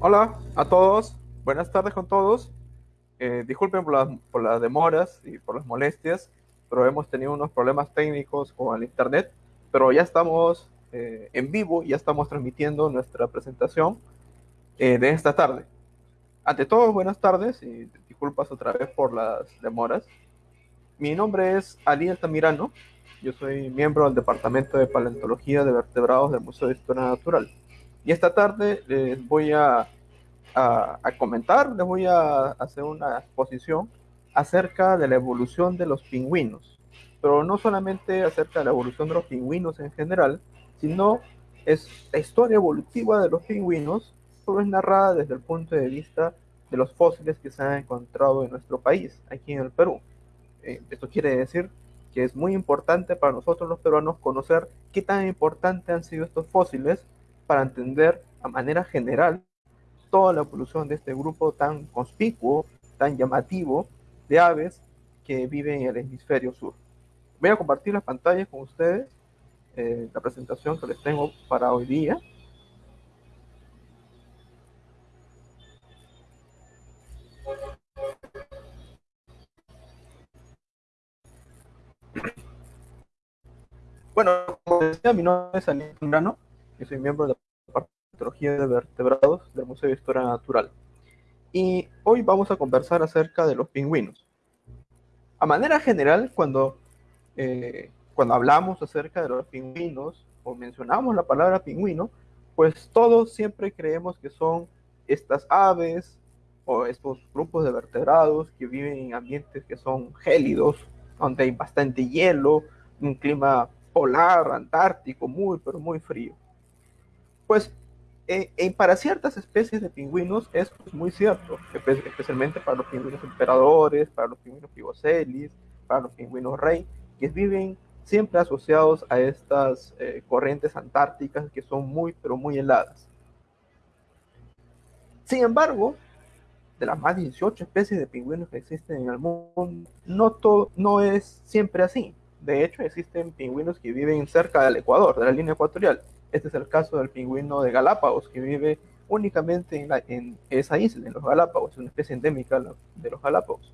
Hola a todos, buenas tardes con todos. Eh, disculpen por las, demoras y por las molestias, pero hemos tenido unos problemas técnicos con el internet, pero ya estamos eh, en vivo, ya estamos transmitiendo nuestra presentación eh, de esta tarde. Ante todo, buenas tardes y disculpas otra vez por las demoras. Mi nombre es Ali Altamirano, yo soy miembro del Departamento de Paleontología de Vertebrados del Museo de Historia Natural. Y esta tarde les voy a, comentar, les voy a hacer una exposición acerca de la evolución de los pingüinos. Pero no solamente acerca de la evolución de los pingüinos en general, sino es la historia evolutiva de los pingüinos, solo es narrada desde el punto de vista de los fósiles que se han encontrado en nuestro país, aquí en el Perú. Eh, esto quiere decir que es muy importante para nosotros los peruanos conocer qué tan importantes han sido estos fósiles para entender a manera general toda la evolución de este grupo tan conspicuo, tan llamativo de aves que viven en el hemisferio sur. Voy a compartir las pantallas con ustedes, eh, la presentación que les tengo para hoy día. Bueno, como decía, mi nombre es Zambrano, yo soy miembro de la Paleontología de Vertebrados del Museo de Historia Natural. Y hoy vamos a conversar acerca de los pingüinos. A manera general, cuando, eh, cuando hablamos acerca de los pingüinos o mencionamos la palabra pingüino, pues todos siempre creemos que son estas aves o estos grupos de vertebrados que viven en ambientes que son gélidos, donde hay bastante hielo, un clima polar, antártico, muy, pero muy frío. Pues eh, para ciertas especies de pingüinos es pues, muy cierto, especialmente para los pingüinos emperadores, para los pingüinos pigocelis, para los pingüinos rey, que viven siempre asociados a estas eh, corrientes antárticas que son muy, pero muy heladas. Sin embargo, de las más de 18 especies de pingüinos que existen en el mundo, no, todo, no es siempre así. De hecho, existen pingüinos que viven cerca del Ecuador, de la línea ecuatorial. Este es el caso del pingüino de Galápagos, que vive únicamente en, la, en esa isla, en los Galápagos, es una especie endémica de los Galápagos.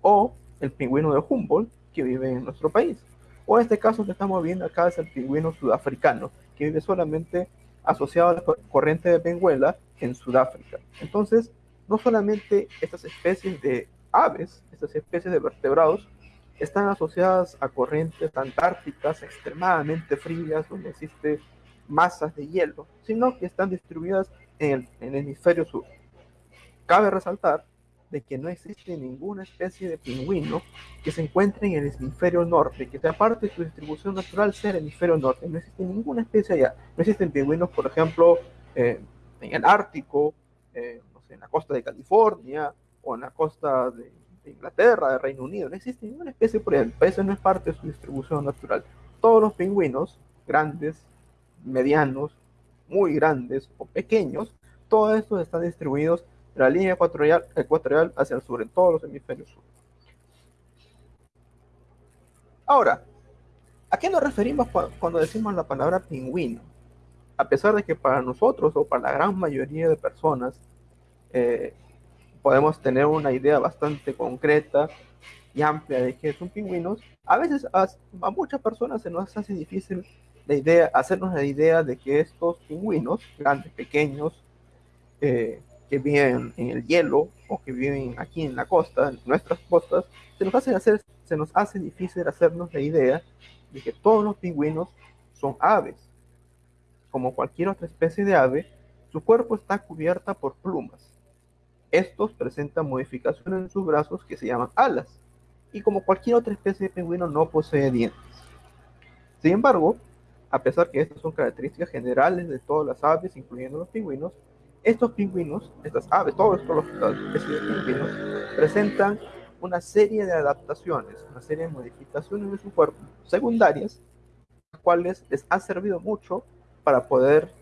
O el pingüino de Humboldt, que vive en nuestro país. O este caso que estamos viendo acá es el pingüino sudafricano, que vive solamente asociado a la corriente de Benguela en Sudáfrica. Entonces, no solamente estas especies de aves, estas especies de vertebrados, están asociadas a corrientes antárticas extremadamente frías, donde existe masas de hielo, sino que están distribuidas en el, el hemisferio sur. Cabe resaltar de que no existe ninguna especie de pingüino que se encuentre en el hemisferio norte, que sea parte de su distribución natural sea el hemisferio norte. No existe ninguna especie allá. No existen pingüinos, por ejemplo, eh, en el Ártico, eh, en la costa de California o en la costa de, de Inglaterra, de Reino Unido. No existe ninguna especie por ahí. Eso no es parte de su distribución natural. Todos los pingüinos, grandes, medianos, muy grandes o pequeños, todos estos están distribuidos de la línea ecuatorial, hacia el sur, en todos los hemisferios sur. Ahora, ¿a qué nos referimos cuando decimos la palabra pingüino? A pesar de que para nosotros o para la gran mayoría de personas eh, podemos tener una idea bastante concreta y amplia de qué es un pingüino, a veces a muchas personas se nos hace difícil la idea, hacernos la idea de que estos pingüinos, grandes, pequeños, eh, que viven en el hielo o que viven aquí en la costa, en nuestras costas, se nos hace difícil hacernos la idea de que todos los pingüinos son aves. Como cualquier otra especie de ave, su cuerpo está cubierta por plumas. Estos presentan modificaciones en sus brazos que se llaman alas, y como cualquier otra especie de pingüino no posee dientes. Sin embargo, a pesar que estas son características generales de todas las aves, incluyendo los pingüinos, estos pingüinos, estas aves, todos los especies de pingüinos, presentan una serie de adaptaciones, una serie de modificaciones de su cuerpo secundarias, las cuales les ha servido mucho para poder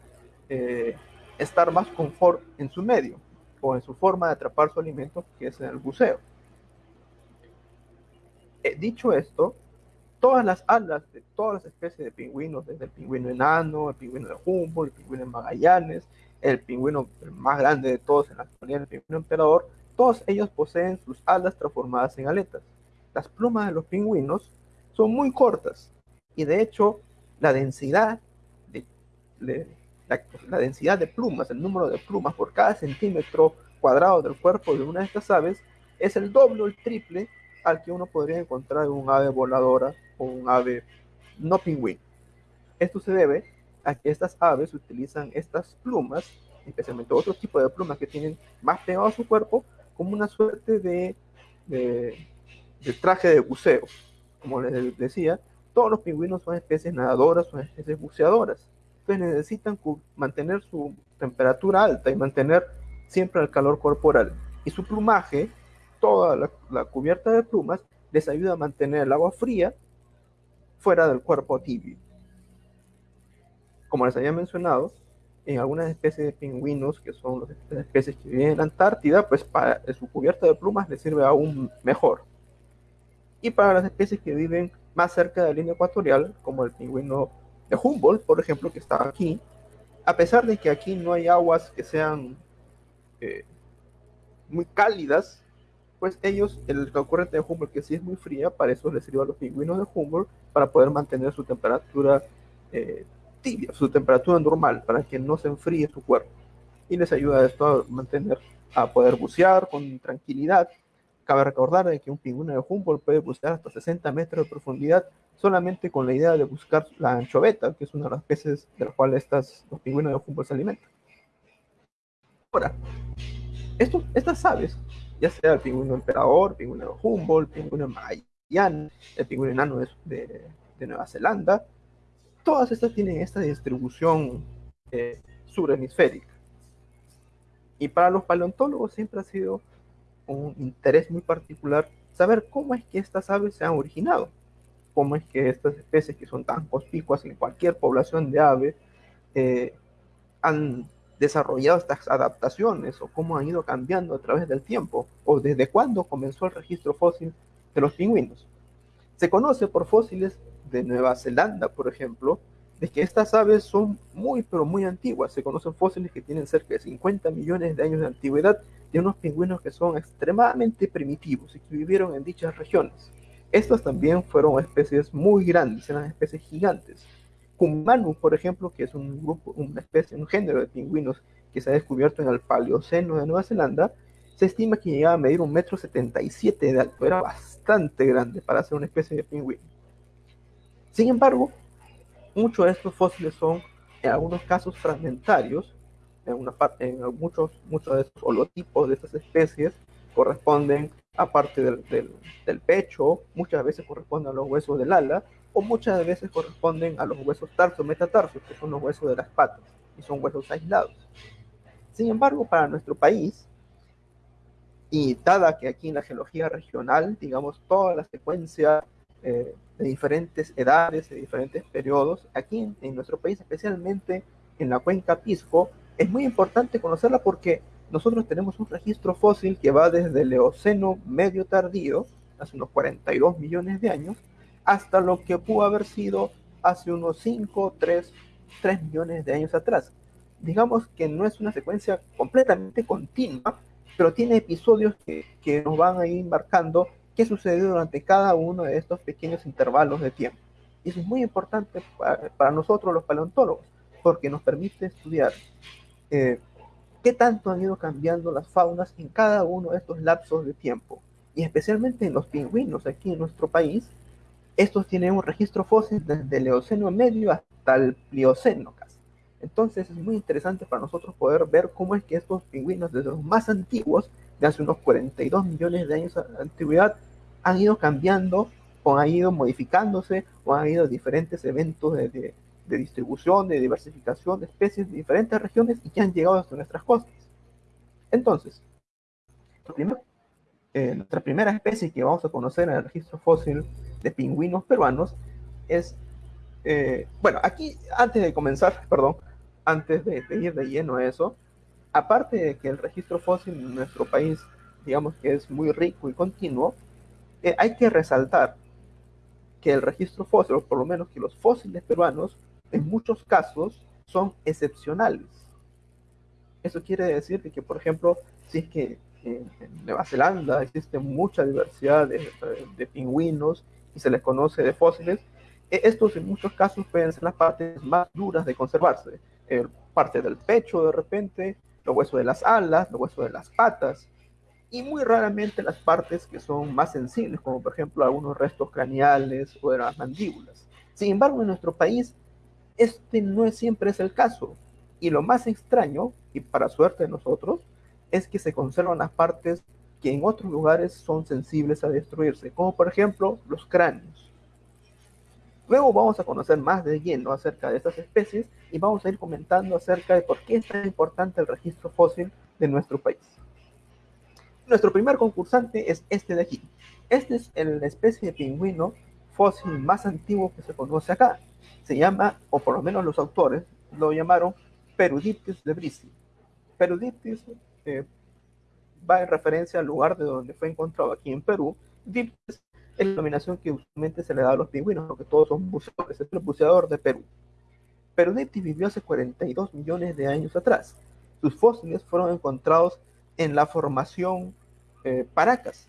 eh, estar más confort en su medio o en su forma de atrapar su alimento, que es en el buceo. Eh, dicho esto, todas las alas de todas las especies de pingüinos, desde el pingüino enano, el pingüino de Humboldt, el pingüino de Magallanes, el pingüino más grande de todos en la actualidad, el pingüino emperador, todos ellos poseen sus alas transformadas en aletas. Las plumas de los pingüinos son muy cortas y de hecho la densidad de, la, densidad de plumas, el número de plumas por cada centímetro cuadrado del cuerpo de una de estas aves es el doble o el triple al que uno podría encontrar en un ave voladora o un ave no pingüino. Esto se debe a que estas aves utilizan estas plumas, especialmente otro tipo de plumas que tienen más pegado a su cuerpo, como una suerte de, de, traje de buceo. Como les decía, todos los pingüinos son especies nadadoras, son especies buceadoras. Entonces necesitan mantener su temperatura alta y mantener siempre el calor corporal. Y su plumaje, toda la, cubierta de plumas, les ayuda a mantener el agua fría fuera del cuerpo tibio. Como les había mencionado, en algunas especies de pingüinos, que son las especies que viven en la Antártida, pues su cubierta de plumas les sirve aún mejor. Y para las especies que viven más cerca de la línea ecuatorial, como el pingüino de Humboldt, por ejemplo, que está aquí, a pesar de que aquí no hay aguas que sean eh, muy cálidas, pues ellos, el corriente de Humboldt, que sí es muy fría, para eso les sirve a los pingüinos de Humboldt, para poder mantener su temperatura eh, tibia, su temperatura normal, para que no se enfríe su cuerpo. Y les ayuda esto a mantener, a poder bucear con tranquilidad. Cabe recordar de que un pingüino de Humboldt puede bucear hasta 60 metros de profundidad solamente con la idea de buscar la anchoveta, que es una de las peces de las cuales estas, los pingüinos de Humboldt se alimentan. Ahora, estos, estas aves, ya sea el pingüino emperador, el pingüino Humboldt, el pingüino Mayan, el pingüino enano de, de, de Nueva Zelanda, todas estas tienen esta distribución eh, subhemisférica. Y para los paleontólogos siempre ha sido un interés muy particular saber cómo es que estas aves se han originado, cómo es que estas especies que son tan conspicuas en cualquier población de aves eh, han desarrollado estas adaptaciones o cómo han ido cambiando a través del tiempo o desde cuándo comenzó el registro fósil de los pingüinos. Se conoce por fósiles de Nueva Zelanda, por ejemplo, de que estas aves son muy, pero muy antiguas. Se conocen fósiles que tienen cerca de 50 millones de años de antigüedad de unos pingüinos que son extremadamente primitivos y que vivieron en dichas regiones. Estas también fueron especies muy grandes, eran especies gigantes. Kumanu, por ejemplo, que es un grupo, una especie, un género de pingüinos que se ha descubierto en el Paleoceno de Nueva Zelanda, se estima que llegaba a medir un metro setenta y siete de alto. Era bastante grande para ser una especie de pingüino. Sin embargo, muchos de estos fósiles son, en algunos casos, fragmentarios. En, una parte, en muchos, muchos de estos holotipos de estas especies corresponden a parte del, del, pecho, muchas veces corresponden a los huesos del ala, muchas veces corresponden a los huesos tarso-metatarsos, que son los huesos de las patas, y son huesos aislados. Sin embargo, para nuestro país, y dada que aquí en la geología regional, digamos, toda la secuencia eh, de diferentes edades, de diferentes periodos. Aquí en, nuestro país, especialmente en la cuenca Pisco, es muy importante conocerla porque nosotros tenemos un registro fósil que va desde el Eoceno medio tardío, hace unos 42 millones de años, hasta lo que pudo haber sido hace unos 5, 3, 3 millones de años atrás. Digamos que no es una secuencia completamente continua, pero tiene episodios que, que nos van a ir marcando qué sucedió durante cada uno de estos pequeños intervalos de tiempo. Y eso es muy importante para, nosotros los paleontólogos, porque nos permite estudiar eh, qué tanto han ido cambiando las faunas en cada uno de estos lapsos de tiempo. Y especialmente en los pingüinos aquí en nuestro país, estos tienen un registro fósil desde el Eoceno medio hasta el Plioceno casi. Entonces es muy interesante para nosotros poder ver cómo es que estos pingüinos, desde los más antiguos, de hace unos 42 millones de años de antigüedad, han ido cambiando o han ido modificándose o han ido diferentes eventos de, distribución, de diversificación de especies de diferentes regiones y que han llegado hasta nuestras costas. Entonces, eh, nuestra primera especie que vamos a conocer en el registro fósil de pingüinos peruanos es, eh, bueno, aquí antes de comenzar, perdón, antes de, de ir de lleno a eso, aparte de que el registro fósil en nuestro país, digamos que es muy rico y continuo, eh, hay que resaltar que el registro fósil, o por lo menos que los fósiles peruanos, en muchos casos son excepcionales. Eso quiere decir que, por ejemplo, si es que en, Nueva Zelanda existe mucha diversidad de, de, pingüinos se les conoce de fósiles, e, estos en muchos casos pueden ser las partes más duras de conservarse. Eh, parte del pecho de repente, los huesos de las alas, los huesos de las patas, y muy raramente las partes que son más sensibles, como por ejemplo algunos restos craneales o de las mandíbulas. Sin embargo, en nuestro país, este no siempre es el caso. Y lo más extraño, y para suerte de nosotros, es que se conservan las partes que en otros lugares son sensibles a destruirse, como por ejemplo los cráneos. Luego vamos a conocer más de lleno acerca de estas especies y vamos a ir comentando acerca de por qué es tan importante el registro fósil de nuestro país. Nuestro primer concursante es este de aquí. Este es la especie de pingüino fósil más antiguo que se conoce acá. Se llama, o por lo menos los autores lo llamaron Peruditis lebrisi. Peruditis eh, va en referencia al lugar de donde fue encontrado aquí en Perú. Diptis es la denominación que usualmente se le da a los pingüinos, porque todos son buceadores, es el buceador de Perú. Perudiptis vivió hace 42 millones de años atrás. Sus fósiles fueron encontrados en la formación eh, Paracas.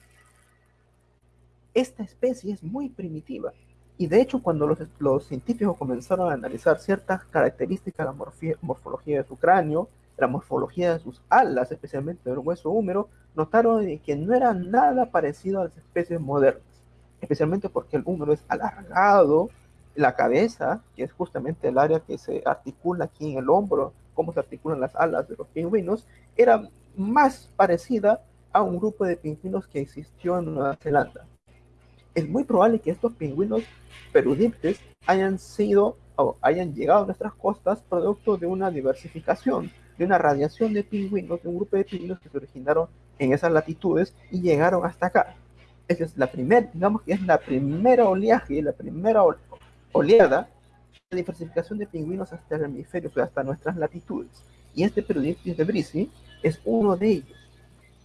Esta especie es muy primitiva y de hecho cuando los, los científicos comenzaron a analizar ciertas características la morfología de su cráneo, la morfología de sus alas, especialmente del hueso húmero, notaron que no era nada parecido a las especies modernas, especialmente porque el húmero es alargado, la cabeza, que es justamente el área que se articula aquí en el hombro, cómo se articulan las alas de los pingüinos, era más parecida a un grupo de pingüinos que existió en Nueva Zelanda. Es muy probable que estos pingüinos perudiptes hayan sido o hayan llegado a nuestras costas producto de una diversificación de una radiación de pingüinos, de un grupo de pingüinos que se originaron en esas latitudes y llegaron hasta acá. Esa es la primera, digamos que es la primera oleaje, la primera oleada de diversificación de pingüinos hasta el hemisferio, hasta nuestras latitudes. Y este Perudiptis de Brisi es uno de ellos.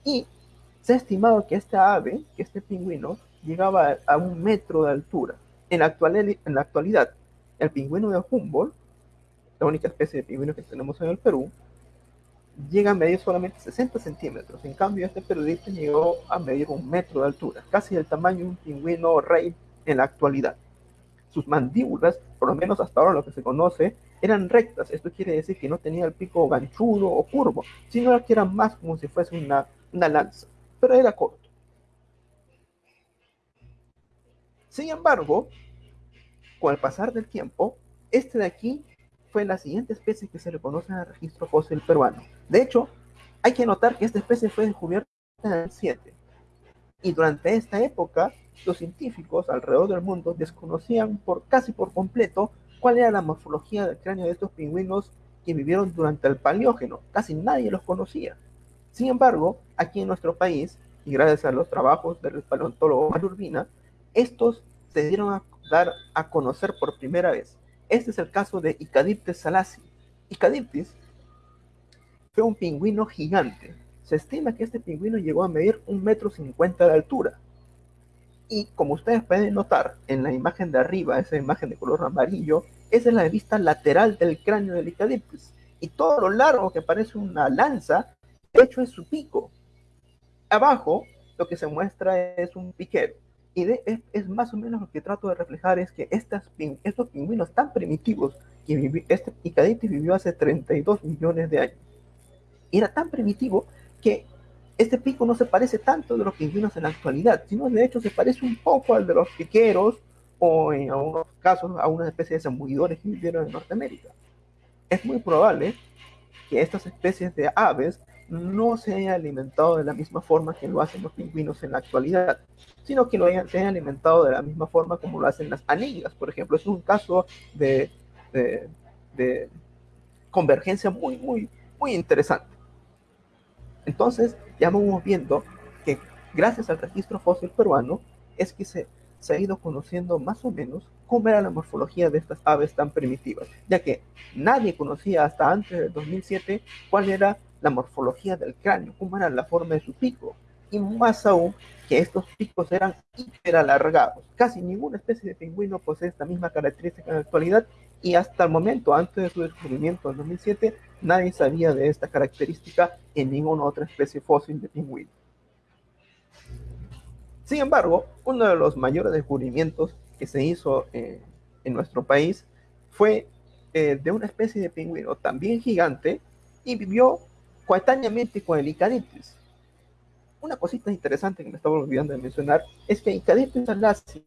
Y se ha estimado que esta ave, que este pingüino, llegaba a un metro de altura. En la, actualidad, en la actualidad, el pingüino de Humboldt, la única especie de pingüino que tenemos en el Perú, llega a medir solamente 60 centímetros. En cambio, este perudito llegó a medir un metro de altura, casi el tamaño de un pingüino rey en la actualidad. Sus mandíbulas, por lo menos hasta ahora lo que se conoce, eran rectas. Esto quiere decir que no tenía el pico ganchudo o curvo, sino que era más como si fuese una, una lanza, pero era corto. Sin embargo, con el pasar del tiempo, este de aquí fue la siguiente especie que se le conoce en el registro fósil peruano. De hecho, hay que notar que esta especie fue descubierta en el 7. Y durante esta época, los científicos alrededor del mundo desconocían por casi por completo cuál era la morfología del cráneo de estos pingüinos que vivieron durante el Paleógeno. Casi nadie los conocía. Sin embargo, aquí en nuestro país, y gracias a los trabajos del paleontólogo Malurbina, estos se dieron a dar a conocer por primera vez. Este es el caso de Icadiptes salasi. Icadiptes fue un pingüino gigante. Se estima que este pingüino llegó a medir un metro cincuenta de altura. Y como ustedes pueden notar en la imagen de arriba, esa imagen de color amarillo, esa es la vista lateral del cráneo del Icadiptes. Y todo lo largo que parece una lanza, de hecho es su pico. Abajo lo que se muestra es un piquero. Y es, más o menos lo que trato de reflejar es que estas, estos pingüinos tan primitivos, que este Icaditis vivió hace 32 millones de años, era tan primitivo que este pico no se parece tanto de los pingüinos en la actualidad, sino de hecho se parece un poco al de los piqueros o en algunos casos a una especie de zambullidores que vivieron en Norteamérica. Es muy probable que estas especies de aves no se hayan alimentado de la misma forma que lo hacen los pingüinos en la actualidad, sino que lo hayan, se hayan alimentado de la misma forma como lo hacen las anillas, por ejemplo. Es un caso de, de, convergencia muy, muy, muy interesante. Entonces, ya vamos viendo que gracias al registro fósil peruano es que se, se ha ido conociendo más o menos cómo era la morfología de estas aves tan primitivas, ya que nadie conocía hasta antes del 2007 cuál era la morfología del cráneo, cómo era la forma de su pico, y más aún que estos picos eran hiper alargados. Casi ninguna especie de pingüino posee esta misma característica en la actualidad y hasta el momento, antes de su descubrimiento en 2007, nadie sabía de esta característica en ninguna otra especie fósil de pingüino. Sin embargo, uno de los mayores descubrimientos que se hizo eh, en nuestro país fue eh, de una especie de pingüino también gigante y vivió coetáneamente con el Icadiptis. Una cosita interesante que me estaba olvidando de mencionar es que Icadiptis alasi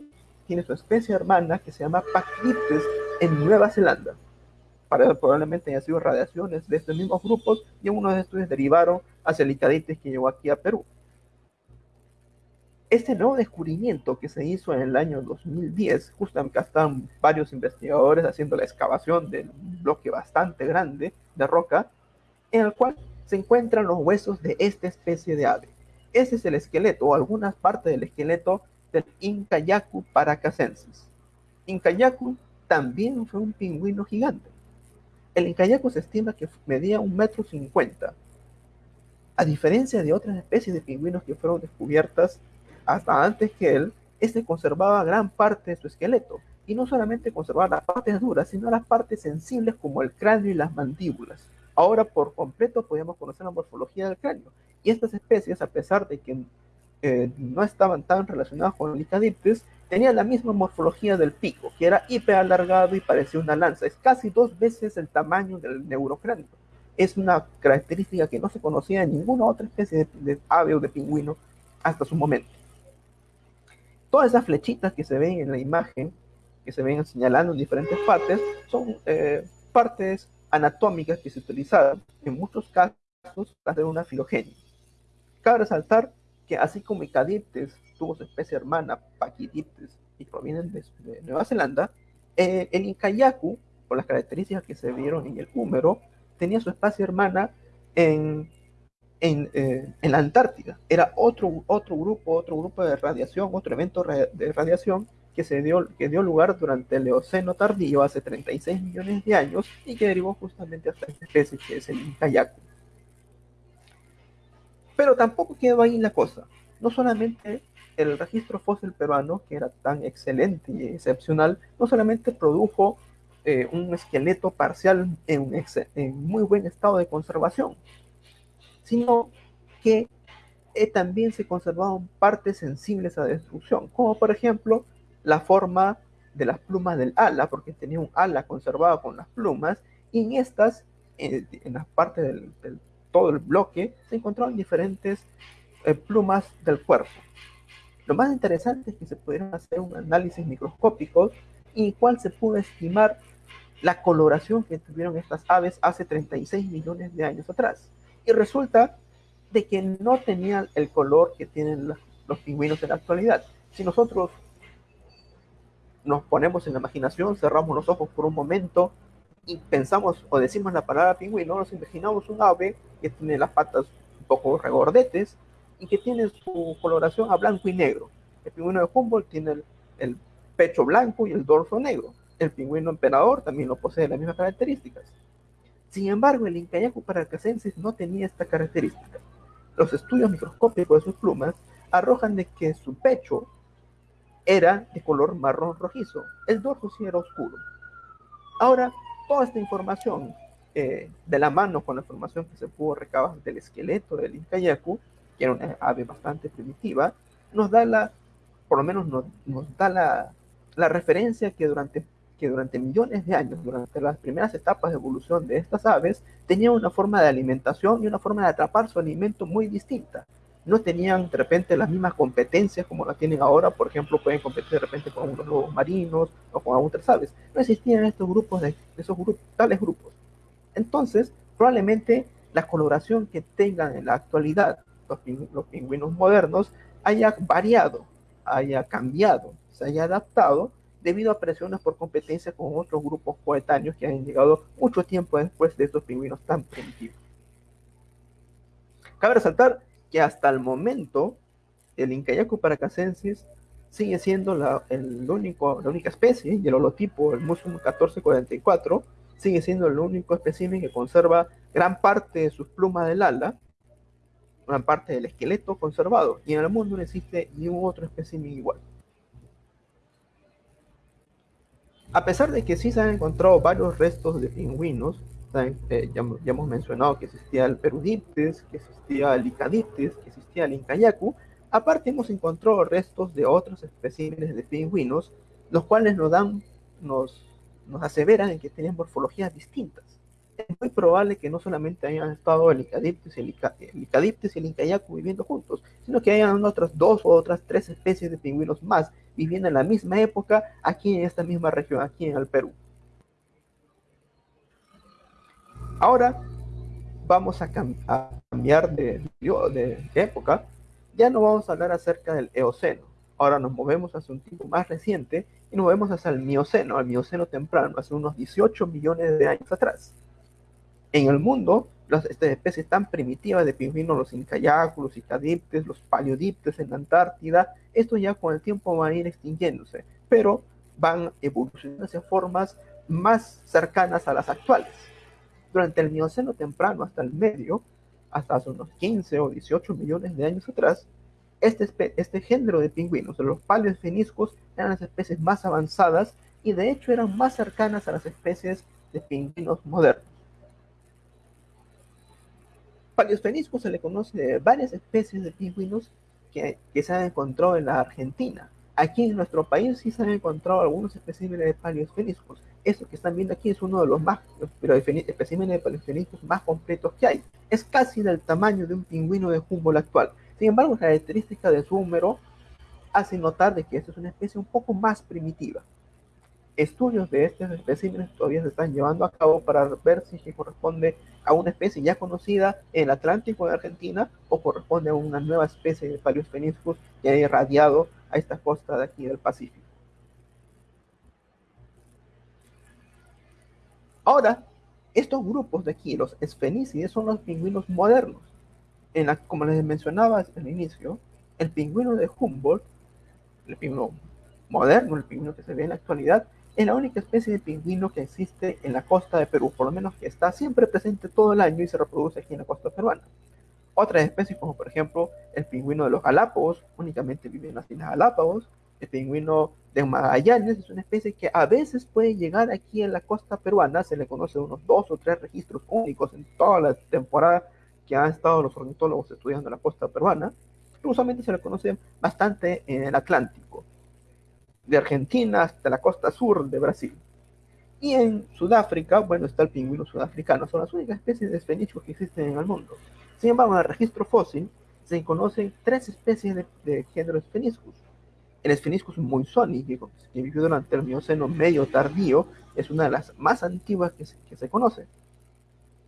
tiene su especie hermana que se llama Pachyptis en Nueva Zelanda. Para, probablemente hayan sido radiaciones de estos mismos grupos y uno de estos derivaron hacia el Icadiptis que llegó aquí a Perú. Este nuevo descubrimiento que se hizo en el año 2010, justamente están varios investigadores haciendo la excavación del bloque bastante grande de roca, en el cual se encuentran los huesos de esta especie de ave. Ese es el esqueleto o algunas partes del esqueleto del Incayacu paracacensis. Incayacu también fue un pingüino gigante. El Incayacu se estima que medía un metro cincuenta. A diferencia de otras especies de pingüinos que fueron descubiertas hasta antes que él, este conservaba gran parte de su esqueleto, y no solamente conservaba las partes duras, sino las partes sensibles como el cráneo y las mandíbulas. Ahora por completo podemos conocer la morfología del cráneo, y estas especies, a pesar de que eh, no estaban tan relacionadas con Licadiptis, tenían la misma morfología del pico, que era hiper alargado y parecía una lanza. Es casi dos veces el tamaño del neurocráneo. Es una característica que no se conocía en ninguna otra especie de, de ave o de pingüino hasta su momento. Todas esas flechitas que se ven en la imagen, que se ven señalando en diferentes partes, son eh, partes anatómicas que se utilizaron en muchos casos para hacer una filogenia. Cabe resaltar que así como Icadiptes tuvo su especie hermana Paquidiptes y provienen de, Nueva Zelanda, eh, el Incayacu, por las características que se vieron en el húmero, tenía su especie hermana en eh, en, la Antártida. Era otro, otro grupo, otro grupo de radiación, otro evento de radiación que, se dio, que dio lugar durante el Eoceno tardío hace 36 millones de años y que derivó justamente hasta esta especie que es el Incayacu. Pero tampoco quedó ahí la cosa. No solamente el registro fósil peruano, que era tan excelente y excepcional, no solamente produjo eh, un esqueleto parcial en, en muy buen estado de conservación, sino que eh, también se conservaban partes sensibles a destrucción, como por ejemplo la forma de las plumas del ala, porque tenía un ala conservada con las plumas, y en estas, en, las partes del, todo el bloque, se encontraban diferentes eh, plumas del cuerpo. Lo más interesante es que se pudieron hacer un análisis microscópico y cual se pudo estimar la coloración que tuvieron estas aves hace 36 millones de años atrás y resulta de que no tenían el color que tienen los, pingüinos en la actualidad. Si nosotros nos ponemos en la imaginación, cerramos los ojos por un momento y pensamos o decimos la palabra pingüino, nos imaginamos un ave que tiene las patas un poco regordetes y que tiene su coloración a blanco y negro. El pingüino de Humboldt tiene el, pecho blanco y el dorso negro. El pingüino emperador también lo posee las mismas características. Sin embargo, el Incayacu paracacensis no tenía esta característica. Los estudios microscópicos de sus plumas arrojan de que su pecho era de color marrón rojizo, el dorso sí era oscuro. Ahora, toda esta información, eh, de la mano con la información que se pudo recabar del esqueleto del Incayacu, que era una ave bastante primitiva, nos da la, por lo menos nos, da la, referencia que durante que durante millones de años, durante las primeras etapas de evolución de estas aves, tenían una forma de alimentación y una forma de atrapar su alimento muy distinta. No tenían de repente las mismas competencias como las tienen ahora, por ejemplo, pueden competir de repente con unos lobos marinos o con otras aves. No existían estos grupos de esos grupos, tales grupos. Entonces, probablemente la coloración que tengan en la actualidad los, los pingüinos modernos haya variado, haya cambiado, se haya adaptado debido a presiones por competencia con otros grupos coetáneos que han llegado mucho tiempo después de estos pingüinos tan primitivos. Cabe resaltar que hasta el momento el Incayacu paracacensis sigue siendo la, el único, la única especie y el holotipo, el Musum 1444, sigue siendo el único espécimen que conserva gran parte de sus plumas del ala, gran parte del esqueleto conservado, y en el mundo no existe ningún otro espécimen igual. A pesar de que sí se han encontrado varios restos de pingüinos eh, ya, hemos mencionado que existía el Perudiptes, que existía el Icadiptes, que existía el Incayacu. Aparte hemos encontrado restos de otros especímenes de pingüinos, los cuales nos dan, nos, nos aseveran en que tenían morfologías distintas. Es muy probable que no solamente hayan estado el Icadiptes y el, Icadiptes y el Incayacu viviendo juntos, sino que hayan otras dos o otras tres especies de pingüinos más viviendo en la misma época aquí en esta misma región, aquí en el Perú. Ahora vamos a, cambiar de, época. Ya no vamos a hablar acerca del Eoceno. Ahora nos movemos hacia un tiempo más reciente y nos movemos hacia el Mioceno, al Mioceno temprano, hace unos 18 millones de años atrás. En el mundo, las estas especies tan primitivas de pingüinos, los incayacos, los icadiptes, los paleodiptes en la Antártida, esto ya con el tiempo va a ir extinguiéndose, pero van evolucionando hacia formas más cercanas a las actuales durante el Mioceno temprano hasta el medio, hasta hace unos 15 o 18 millones de años atrás, este, este género de pingüinos, los paleosfeniscos, eran las especies más avanzadas y de hecho eran más cercanas a las especies de pingüinos modernos. Paleosfeniscos se le conoce de varias especies de pingüinos que, se han encontrado en la Argentina. Aquí en nuestro país sí se han encontrado algunos especímenes de paleosfeniscos, eso que están viendo aquí es uno de los más, pero especímenes de paleontológicos más completos que hay. Es casi del tamaño de un pingüino de Humboldt actual. Sin embargo, la característica de su húmero hace notar de que esta es una especie un poco más primitiva. Estudios de estos especímenes todavía se están llevando a cabo para ver si corresponde a una especie ya conocida en el Atlántico de Argentina o corresponde a una nueva especie de Paleosfeniscus que ha irradiado a esta costa de aquí del Pacífico. Ahora, estos grupos de aquí, los esfenícides, son los pingüinos modernos. En la, como les mencionaba al inicio, el pingüino de Humboldt, el pingüino moderno, el pingüino que se ve en la actualidad, es la única especie de pingüino que existe en la costa de Perú, por lo menos que está siempre presente todo el año y se reproduce aquí en la costa peruana. Otras especies, como por ejemplo el pingüino de los Galápagos, únicamente viven en las Islas Galápagos, el pingüino de Magallanes es una especie que a veces puede llegar aquí en la costa peruana, se le conoce unos dos o tres registros únicos en toda la temporada que han estado los ornitólogos estudiando la costa peruana, usualmente se le conoce bastante en el Atlántico, de Argentina hasta la costa sur de Brasil. Y en Sudáfrica, bueno, está el pingüino sudafricano, son las únicas especies de esfenídeos que existen en el mundo. Sin embargo, en el registro fósil se conocen tres especies de, de género Spheniscus, el Spheniscus monzoni, que, que vivió durante el Mioceno medio tardío, es una de las más antiguas que se, conoce.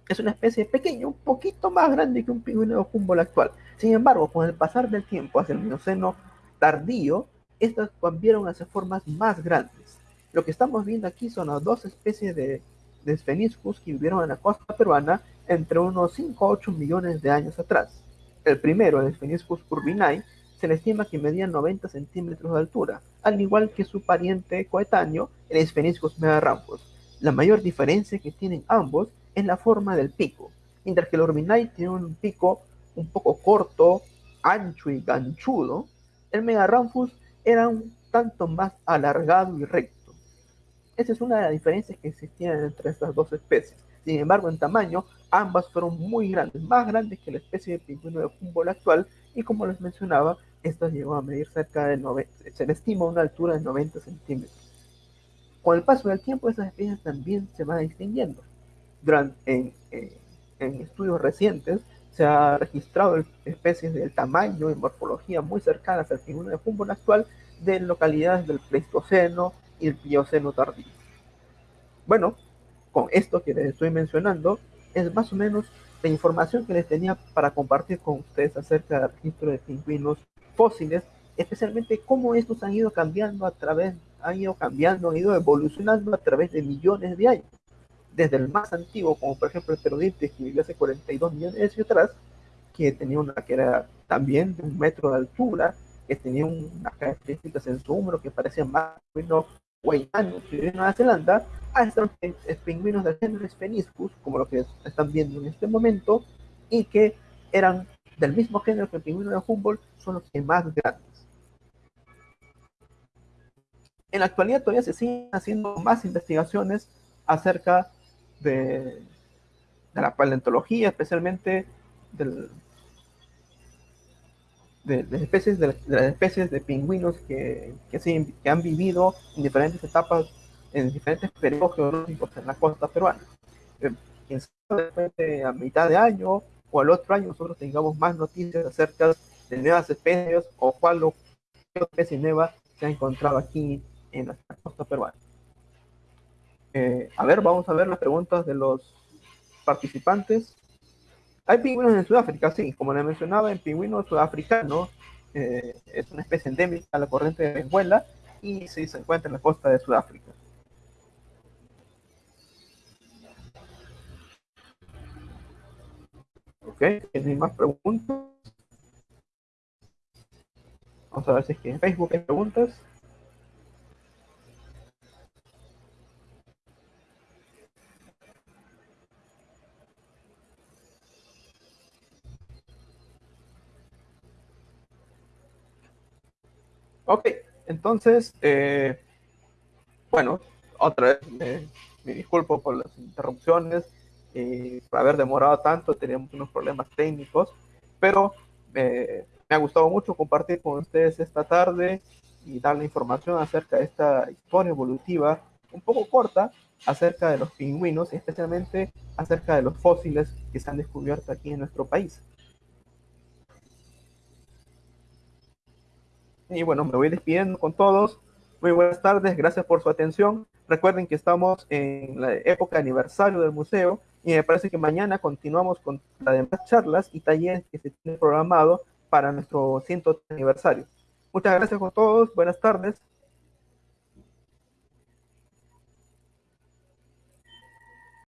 Es una especie pequeña, un poquito más grande que un pingüino Humboldt actual. Sin embargo, con el pasar del tiempo hacia el Mioceno tardío, estas cambiaron hacia formas más grandes. Lo que estamos viendo aquí son las dos especies de, de que vivieron en la costa peruana entre unos 5 a 8 millones de años atrás. El primero, el Spheniscus urbinae, se le estima que medía 90 centímetros de altura, al igual que su pariente coetáneo, el Spheniscus megaramphus. La mayor diferencia que tienen ambos es la forma del pico, mientras que el Orbinae tiene un pico un poco corto, ancho y ganchudo, el Megaramphus era un tanto más alargado y recto. Esa es una de las diferencias que existían entre estas dos especies. Sin embargo, en tamaño, ambas fueron muy grandes, más grandes que la especie de pingüino de Humboldt actual, y como les mencionaba, esta llegó a medir cerca de 90, se le estima una altura de 90 centímetros. Con el paso del tiempo, esas especies también se van extinguiendo. Durante, en, en, estudios recientes, se ha registrado especies del tamaño y morfología muy cercanas al pingüino de Humboldt actual de localidades del Pleistoceno y el Plioceno tardío. Bueno, con esto que les estoy mencionando, es más o menos la información que les tenía para compartir con ustedes acerca del registro de pingüinos fósiles, especialmente cómo estos han ido cambiando a través, han ido cambiando, han ido evolucionando a través de millones de años. Desde el más antiguo, como por ejemplo el Pterodiptes, que vivió hace 42 millones de años atrás, que tenía una que era también de un metro de altura, que tenía unas características en su hombro que parecían más pingüinos guayanos que vivían en Nueva Zelanda, hasta los pingüinos del género Spheniscus, como lo que están viendo en este momento, y que eran del mismo género que el pingüino de Humboldt, son los que más grandes. En la actualidad todavía se siguen haciendo más investigaciones acerca de, la paleontología, especialmente de, las especies de, pingüinos que, han vivido en diferentes etapas, en diferentes periodos geológicos en la costa peruana. Eh, a mitad de año o al otro año nosotros tengamos más noticias acerca de nuevas especies o cuál especie nueva se ha encontrado aquí en la costa peruana. Eh, a ver, vamos a ver las preguntas de los participantes. Hay pingüinos en Sudáfrica, sí, como le mencionaba, el pingüino sudafricano eh, es una especie endémica a la corriente de Venezuela y sí se encuentra en la costa de Sudáfrica. Ok, ¿tienen más preguntas? Vamos a ver si es que en Facebook hay preguntas. Ok, entonces, eh, bueno, otra vez me, disculpo por las interrupciones y por haber demorado tanto, teníamos unos problemas técnicos, pero eh, me ha gustado mucho compartir con ustedes esta tarde y darle información acerca de esta historia evolutiva un poco corta acerca de los pingüinos y especialmente acerca de los fósiles que se han descubierto aquí en nuestro país. Y bueno, me voy despidiendo con todos. Muy buenas tardes, gracias por su atención. Recuerden que estamos en la época aniversario del museo y me parece que mañana continuamos con las demás charlas y talleres que se tienen programado para nuestro 100 aniversario. Muchas gracias a todos, buenas tardes.